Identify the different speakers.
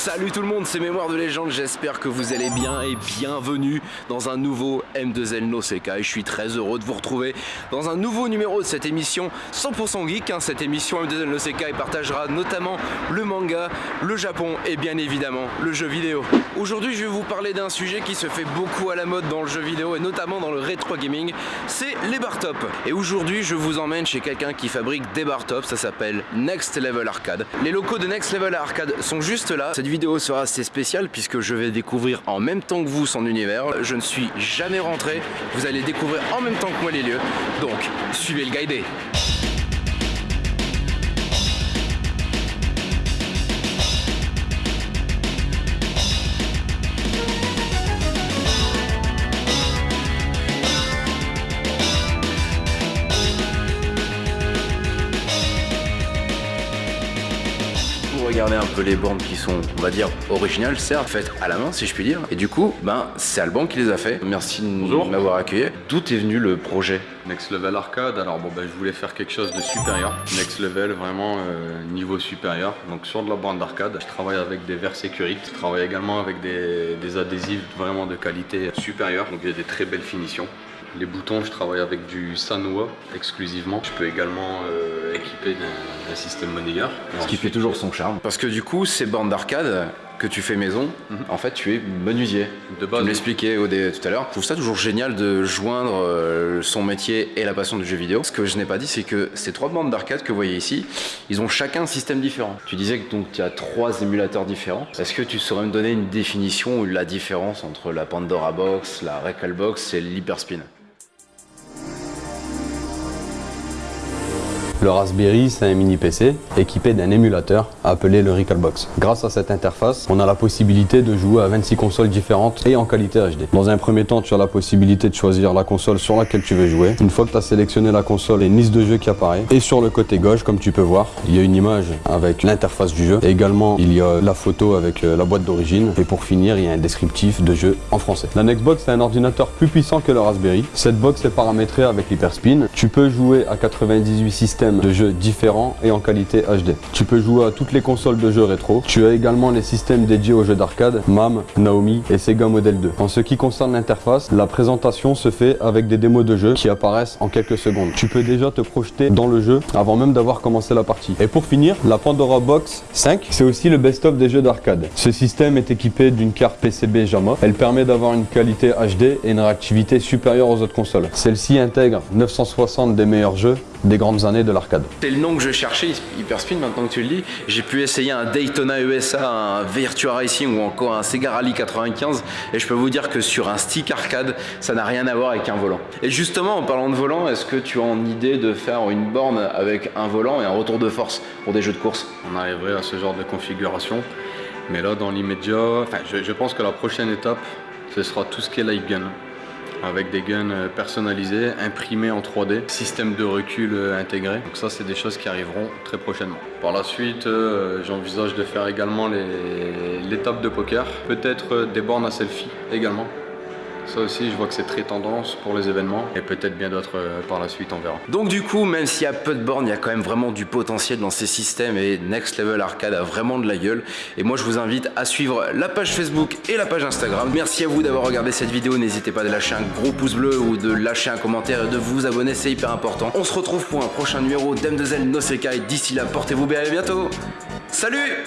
Speaker 1: Salut tout le monde, c'est Mémoire de légende, j'espère que vous allez bien et bienvenue dans un nouveau M2L No Sekai. Je suis très heureux de vous retrouver dans un nouveau numéro de cette émission 100% geek. Hein. Cette émission M2L No partagera notamment le manga, le Japon et bien évidemment le jeu vidéo. Aujourd'hui je vais vous parler d'un sujet qui se fait beaucoup à la mode dans le jeu vidéo et notamment dans le rétro gaming, c'est les bar top. Et aujourd'hui je vous emmène chez quelqu'un qui fabrique des bar top, ça s'appelle Next Level Arcade. Les locaux de Next Level Arcade sont juste là. Vidéo sera assez spéciale puisque je vais découvrir en même temps que vous son univers. Je ne suis jamais rentré, vous allez découvrir en même temps que moi les lieux. Donc suivez le guidé. Regardez un peu les bandes qui sont, on va dire, originales, certes, faites à la main, si je puis dire. Et du coup, ben, c'est Alban qui les a fait. Merci de m'avoir accueilli. D'où est venu le projet
Speaker 2: Next Level Arcade, alors bon ben je voulais faire quelque chose de supérieur. Next Level, vraiment euh, niveau supérieur. Donc sur de la bande d'arcade, je travaille avec des verres sécurites. Je travaille également avec des, des adhésifs vraiment de qualité supérieure. Donc il y a des très belles finitions. Les boutons, je travaille avec du Sanwa exclusivement. Je peux également euh, équiper d'un système moniteur.
Speaker 1: Ce qui fait toujours son charme. Parce que du coup, ces bornes d'arcade que tu fais maison,
Speaker 2: Mhm.
Speaker 1: en fait, tu es menuisier.
Speaker 2: De base,
Speaker 1: Tu me l'expliquais au dé- tout à l'heure. Je trouve ça toujours génial de joindre euh, son métier et la passion du jeu vidéo. Ce que je n'ai pas dit, c'est que ces trois bandes d'arcade que vous voyez ici, ils ont chacun un système différent. Tu disais que donc tu as trois émulateurs différents. Est-ce que tu saurais me donner une définition ou la différence entre la Pandora Box, la Recall Box et l'Hyperspin?
Speaker 3: Le Raspberry, c'est un mini PC équipé d'un émulateur appelé le Recalbox. Grâce à cette interface, on a la possibilité de jouer à 26 consoles différentes et en qualité HD. Dans un premier temps, tu as la possibilité de choisir la console sur laquelle tu veux jouer. Une fois que tu as sélectionné la console, a une liste de jeux qui apparaît. Et sur le côté gauche, comme tu peux voir, il y a une image avec l'interface du jeu. Et également, il y a la photo avec euh, la boîte d'origine. Et pour finir, il y a un descriptif de jeu en français. La Nextbox, c'est un ordinateur plus puissant que le Raspberry. Cette box est paramétrée avec l'Hyperspin. Tu peux jouer à 98 systèmes de jeux différents et en qualité HD. Tu peux jouer à toutes les consoles de jeux rétro. Tu as également les systèmes dédiés aux jeux d'arcade, MAM, Naomi et Sega Model 2. En ce qui concerne l'interface, la présentation se fait avec des démos de jeux qui apparaissent en quelques secondes. Tu peux déjà te projeter dans le jeu avant même d'avoir commencé la partie. Et pour finir, la Pandora Box 5, c'est aussi le best-of des jeux d'arcade. Ce système est équipé d'une carte PCB JAMA. Elle permet d'avoir une qualité HD et une réactivité supérieure aux autres consoles. Celle-ci intègre 960 des meilleurs jeux des grandes années de l'arcade.
Speaker 1: C'est le nom que je cherchais, Hyperspin, maintenant que tu le dis. J'ai pu essayer un Daytona USA, un Virtua Racing ou encore un Sega Rally 95 et je peux vous dire que sur un stick arcade, ça n'a rien à voir avec un volant. Et justement, en parlant de volant, est-ce que tu as en idée de faire une borne avec un volant et un retour de force pour des jeux de course?
Speaker 2: On arriverait à ce genre de configuration. Mais là, dans l'immédiat, je pense que la prochaine étape, ce sera tout ce qui est light gun. Avec des guns euh, personnalisés, imprimés en 3D, système de recul euh, intégré. Donc ça, c'est des choses qui arriveront très prochainement. Par la suite, euh, j'envisage de faire également les- l'étape de poker. Peut-être des bornes à selfie également. Ça aussi, je vois que c'est très tendance pour les événements. Et peut-être bien d'autres euh, par la suite, on verra.
Speaker 1: Donc du coup, même s'il y a peu de bornes, il y a quand même vraiment du potentiel dans ces systèmes et Next Level Arcade a vraiment de la gueule. Et moi, je vous invite à suivre la page Facebook et la page Instagram. Merci à vous d'avoir regardé cette vidéo. N'hésitez pas de lâcher un gros pouce bleu ou de lâcher un commentaire et de vous abonner, c'est hyper important. On se retrouve pour un prochain numéro d'M2L No Sekai. D'ici là, portez-vous bien et à bientôt. Salut